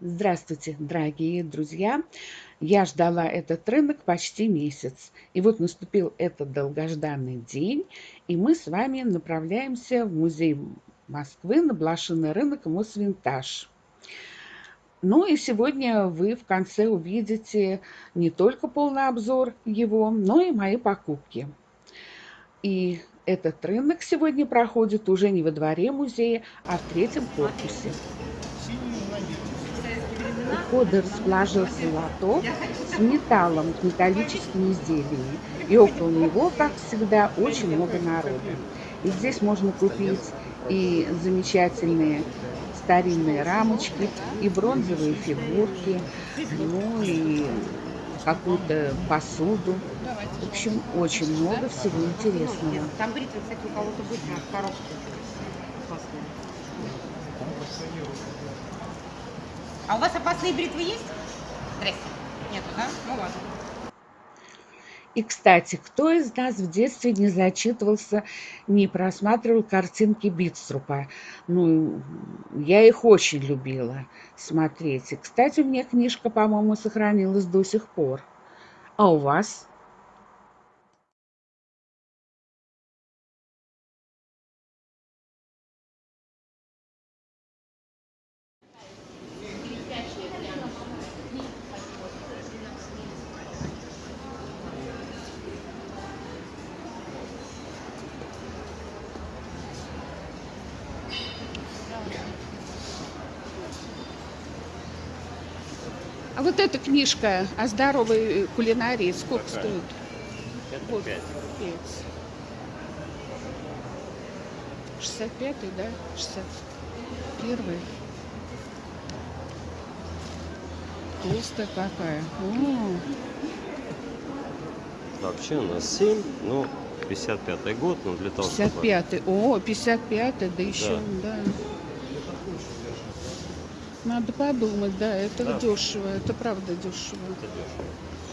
Здравствуйте, дорогие друзья! Я ждала этот рынок почти месяц. И вот наступил этот долгожданный день, и мы с вами направляемся в музей Москвы на блошиный рынок Мосвинтаж. Ну и сегодня вы в конце увидите не только полный обзор его, но и мои покупки. И этот рынок сегодня проходит уже не во дворе музея, а в третьем корпусе входа расположился лоток с металлом, с металлическими изделиями. И около него, как всегда, очень много народа. И здесь можно купить и замечательные старинные рамочки, и бронзовые фигурки, ну и какую-то посуду. В общем, очень много всего интересного. Там бритва, кстати, у кого-то будет в коробке. А у вас опасные бритвы есть? Здрасте. Нету, да? Ну ладно. И, кстати, кто из нас в детстве не зачитывался, не просматривал картинки Битструпа? Ну, я их очень любила смотреть. И, кстати, у меня книжка, по-моему, сохранилась до сих пор. А у вас? Вот эта книжка о здоровой кулинарии сколько Какая? стоит? Это вот, 5. 5. 65 да? 61 Толстая какая. О. Вообще у нас 7, ну, 55-й год, но для того, 55-й, о, 55-й, да еще, да. да. Надо подумать, да, это да. дешево, это правда дешево. Это дешево.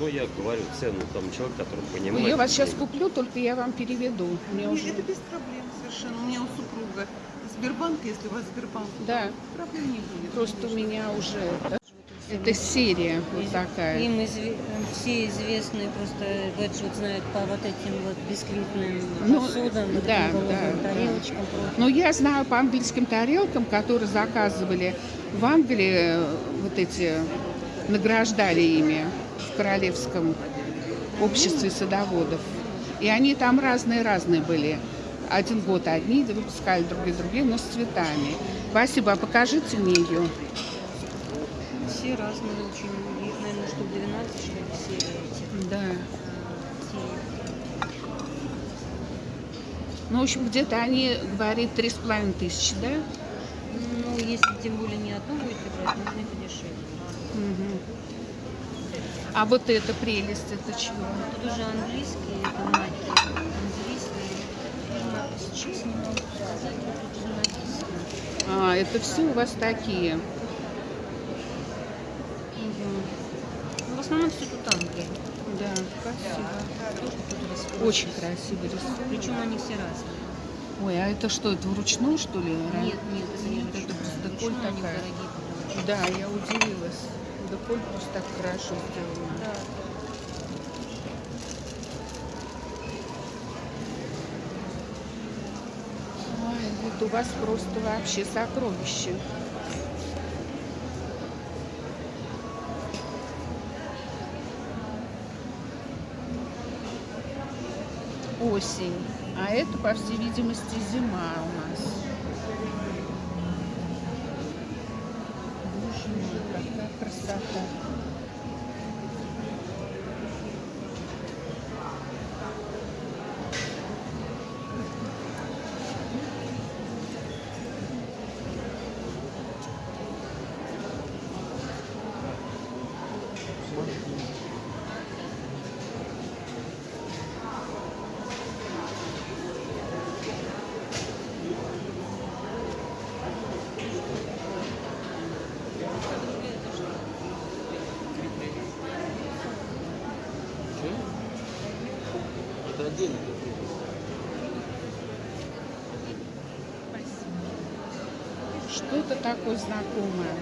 Ну, я говорю цену тому человеку, который понимает. Ну, я вас сейчас куплю, только я вам переведу. Мне уже... Это без проблем совершенно. У меня у супруга Сбербанк, если у вас Сбербанк. Да. Проблем не будет. Просто конечно. у меня уже... Да? Это серия вот такая. Им изв... все известные просто Веджвуд знают по вот этим вот бисквитным ну, посудам, вот да, да, тарелочкам. Да. Ну, я знаю по английским тарелкам, которые заказывали в Англии, вот эти, награждали ими в Королевском обществе садоводов. И они там разные-разные были. Один год одни выпускали, другие другие, но с цветами. Спасибо, а покажите мне ее все разные очень. Их, наверное, штук 12, что ли, все эти. Да. Ну, в общем, где-то они с половиной тысячи, да? Ну, если тем более не одну будете брать, можно подешевле. Угу. А вот эта прелесть, это чего? Тут уже английский, это маки. Английский. Сейчас не могу сказать, тут уже написано. А, это все у вас такие. В основном все тут Англия. Да, красиво. Очень красиво рисунок. Причем они все разные. Ой, а это что, это вручную, что ли? Нет, нет, это не это просто деколь такая. Да, я удивилась. Деколь просто так хорошо сделано. Да. Ой, вот у вас просто вообще сокровище. осень, а это, по всей видимости, зима у. Боже мой, какая красота! отдельно. Что-то такое знакомое,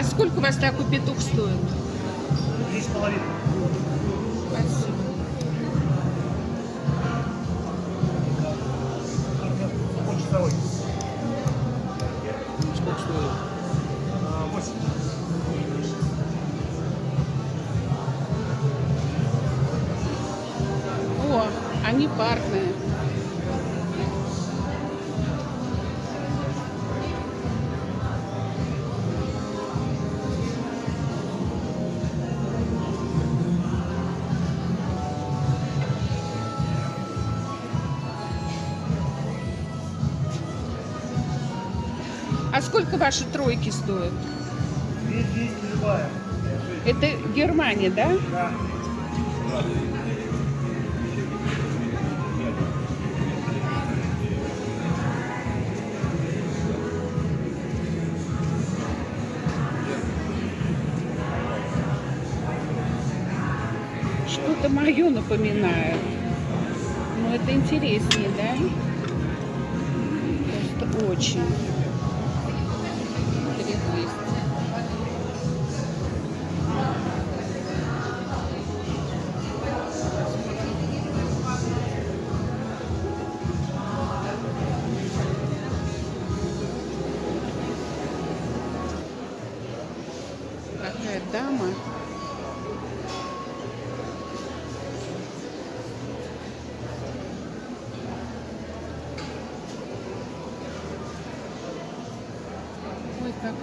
А сколько у вас такой петух стоит? Три с половиной. А сколько ваши тройки стоят? Две двести любая. Это Германия, да? Да. Что-то мое напоминает. Но это интереснее, да? Просто очень.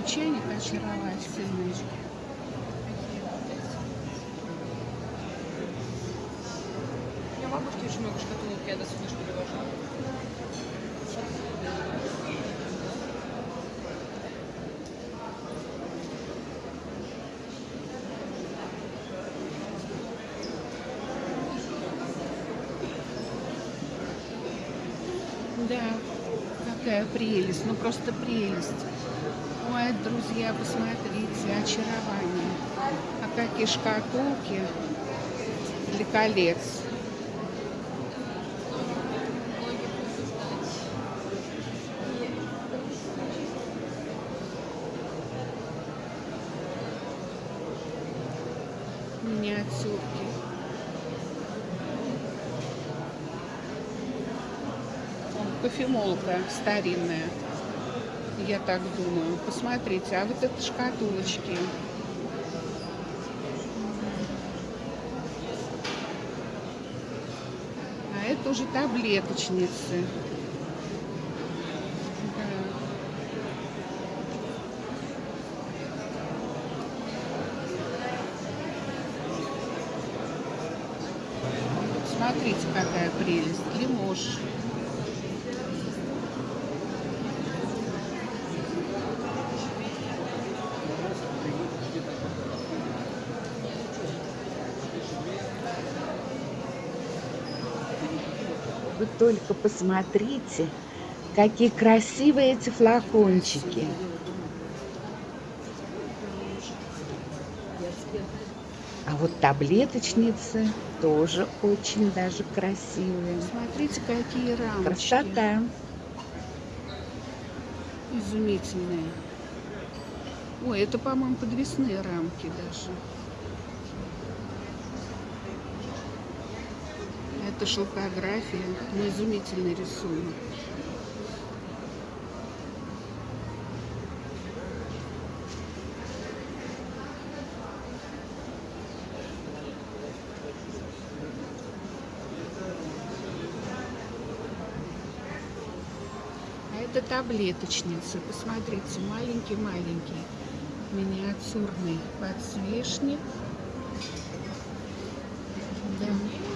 Чайник очаровательный. У меня бабушки очень много шкатулок, я до сюда перевожу. Да, какая прелесть, ну просто прелесть. Ой, друзья, посмотрите, очарование. А какие шкатулки для колец. Миниатюрки. Кофемолка старинная. Я так думаю. Посмотрите, а вот это шкатулочки. А это уже таблеточницы. Да. Смотрите, какая прелесть. Лимош. Вы только посмотрите, какие красивые эти флакончики. А вот таблеточницы тоже очень даже красивые. Смотрите, какие рамочки. Красота. Изумительные. Ой, это, по-моему, подвесные рамки даже. Это шелкография, но изумительный рисунок. А это таблеточницы. Посмотрите, маленький-маленький миниатюрный подсвечник. Да.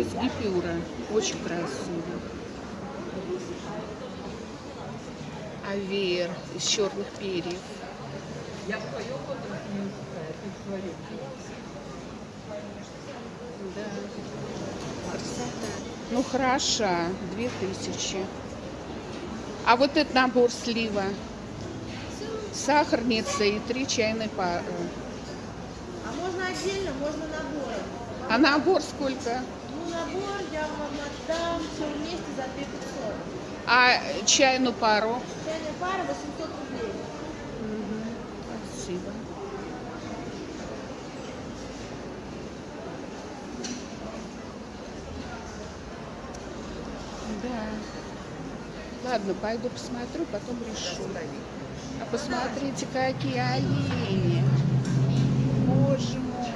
Из гипюра. Очень красиво. А веер из черных перьев. Да. Красота. Ну, хороша. Две тысячи. А вот этот набор слива. Сахарница и три чайной пары. А можно отдельно, можно набором. А набор сколько? Набор я вам отдам все вместе за 2500. А чайную пару? Чайная пара 800 рублей. Спасибо. Да. Ладно, пойду посмотрю, потом решу. А посмотрите, какие олени. Боже мой.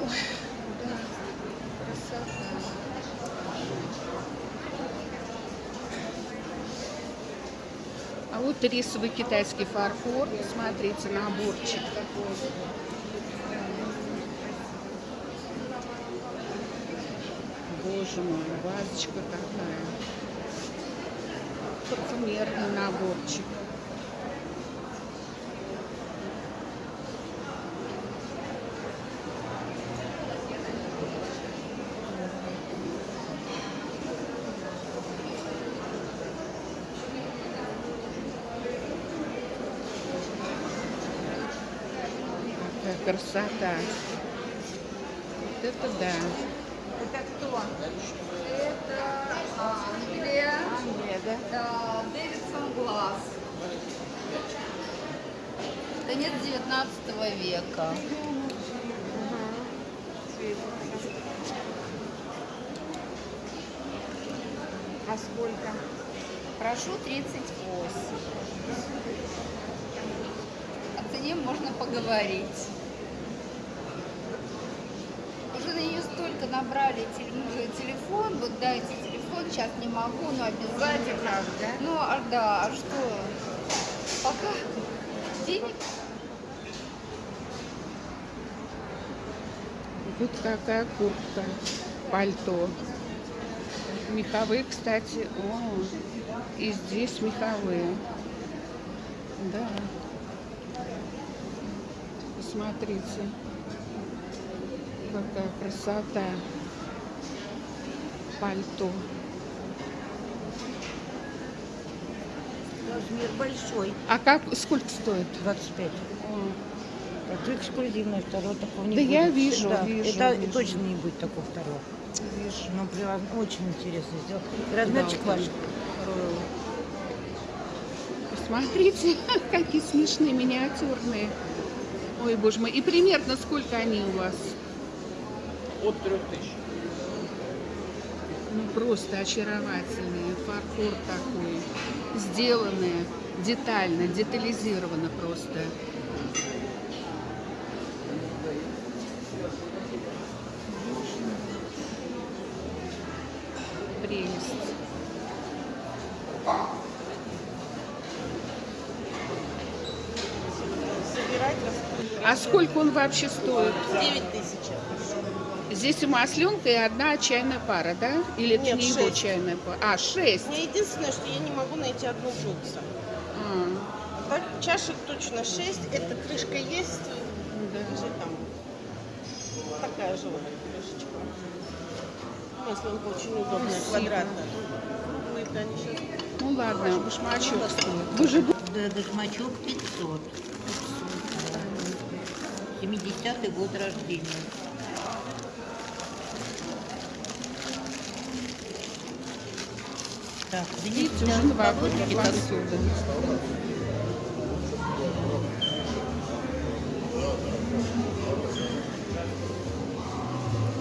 Ой, да, красота. А вот рисовый китайский фарфор. Смотрите, наборчик. Боже мой, вазочка какая. Парфюмерный наборчик. Какая красота. Вот это да. Это кто? Это Англия, Англия, да? да, Дэвидсон Глаз. Конец 19 века. А сколько? Прошу 38. О цене можно поговорить. Уже на нее столько набрали ну, телефон, вот дайте телефон, сейчас не могу, но обязательно. Как, да? Ну, а да, а что? Пока денег Вот какая куртка, пальто. Меховые, кстати. О, и здесь меховые. Да. Посмотрите. Какая красота. Пальто. Размер большой, А как, сколько стоит? 25. О, Это эксклюзивный, второй такого не Да будет. я вижу, Да, вижу, Это вижу. точно не будет такого второго. вижу. Но прям очень интересно сделать. И размерчик Да, ваш. Посмотрите, какие смешные, миниатюрные. Ой, боже мой. И примерно сколько они у вас? От трех тысяч. Ну, просто очаровательные. Фарфор такой. Сделанные детально, детализировано просто. Прелесть. А сколько он вообще стоит? 9 тысяч. Здесь и масленка, и одна чайная пара, да? Или это Нет, не его шесть. чайная пара? А, шесть. Мне единственное, что я не могу найти одну джутса. А, Так, чашек точно 6. Эта крышка есть. да. Лежит там. Такая же вот крышечка. Маслонка очень удобная, Спасибо. квадратная. Круглые-то они сейчас Ну ладно, башмачок. Вы же Да, Башмачок 500. 70-й год рождения. Так, видите, занесите уже колодки, как посуда.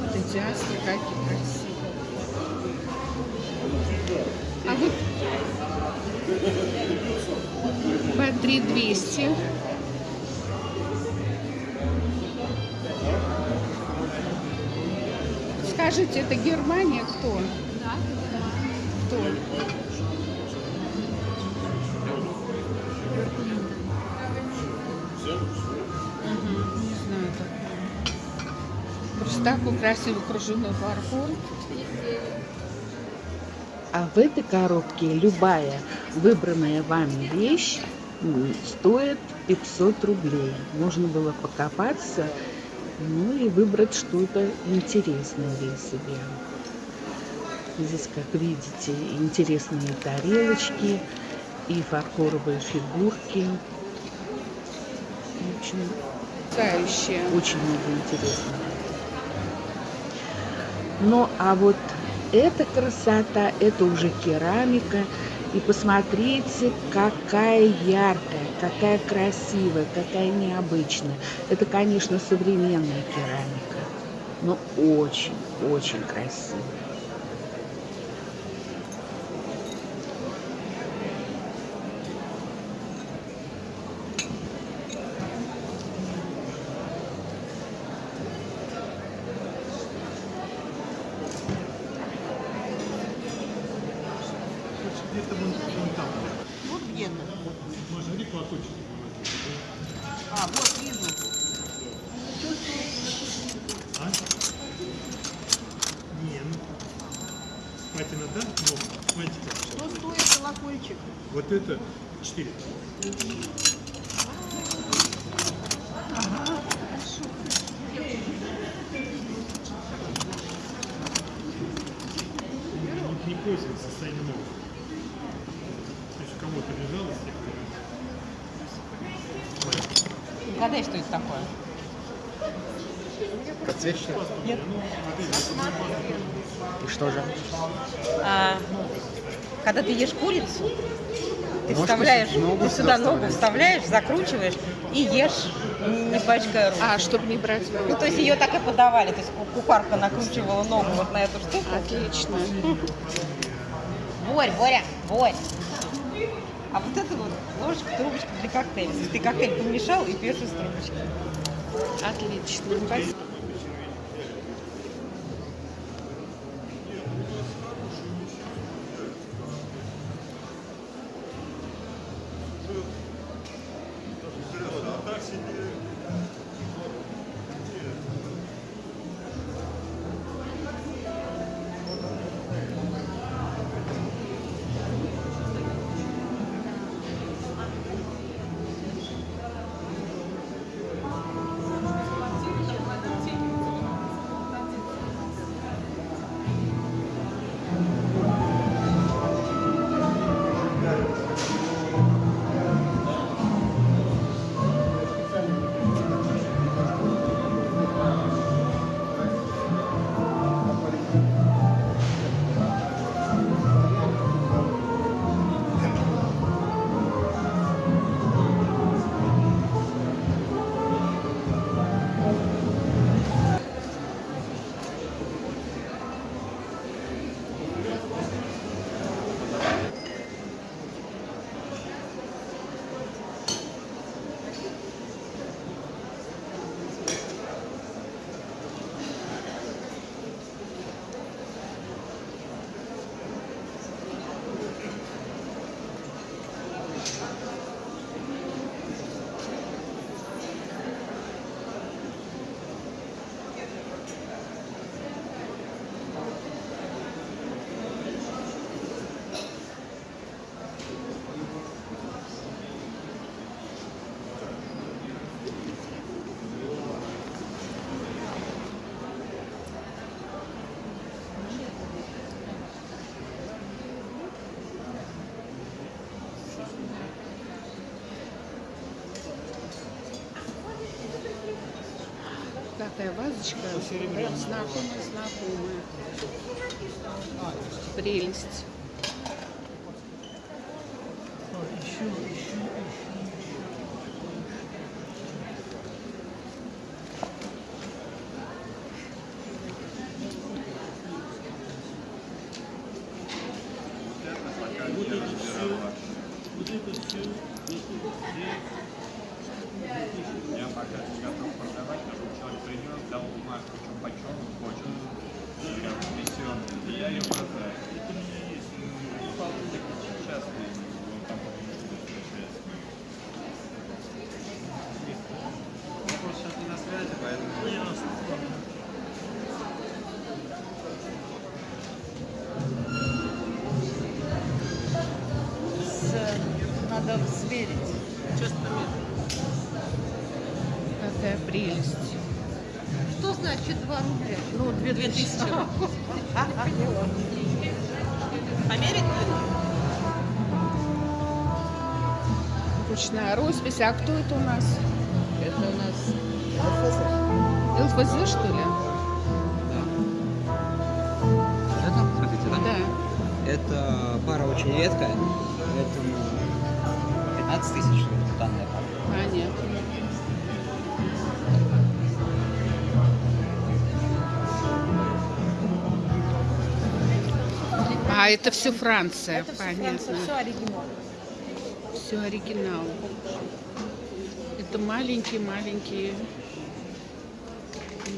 Вот эти астры какие красивые. А вот по 3200. Скажите, это Германия? Кто? Такой красивый кружевной фарфор. А в этой коробке любая выбранная вами вещь стоит 500 рублей. Можно было покопаться, ну и выбрать что-то интересное для себя. Здесь, как видите, интересные тарелочки и фарфоровые фигурки. В общем, очень много интересного. Ну, а вот эта красота, это уже керамика. И посмотрите, какая яркая, какая красивая, какая необычная. Это, конечно, современная керамика, но очень, очень красивая. Вот где-то. А, вот вижу. Не, ну, патина, да? Ну, смотрите как сейчас. Что стоит колокольчик? Вот это 4. Не, не пользуется состоянием ног. То есть лежало с. Угадай, что это такое? Нет. И что же? А, когда ты ешь курицу, ты Ножку вставляешь, ногу ты сюда сюда ногу вставляешь. закручиваешь и ешь, не, пачкая рук. А, чтобы не брать в Ну, руки. то есть ее так и подавали, то есть ку- кухарка накручивала ногу вот на эту штуку. Отлично. Борь, Боря, Борь. А вот это вот ложечка, трубочка для коктейля. Ты коктейль помешал и пьешь из трубочки. Отлично. Спасибо. Такая вазочка, прям знакомая-знакомая. Прелесть. Я Сейчас померю. Какая прелесть. Что значит 2 рубля? Ну, две, две тысячи. Померить? Ручная роспись. А кто это у нас? Это у нас ЛФЗ, что ли? Это, хотите, да? Да. Это пара очень редкая, поэтому 15 тысяч данная пара. Понятно. А, это все Франция, понятно. Все оригинал. Все оригинал. Это маленькие-маленькие.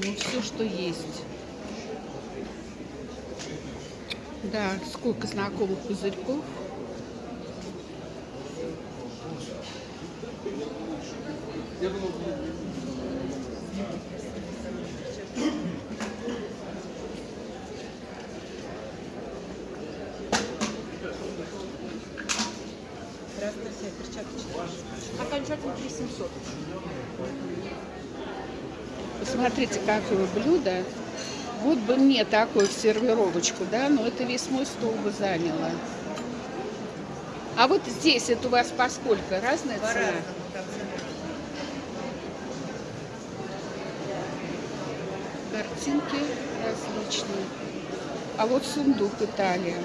Ну, все, что есть. Да, сколько знакомых пузырьков. Посмотрите, какое блюдо. Вот бы мне такое в сервировочку, да, но это весь мой стол бы заняло. А вот здесь это у вас по сколько? Разная цена? Картинки различные. А вот сундук Италия.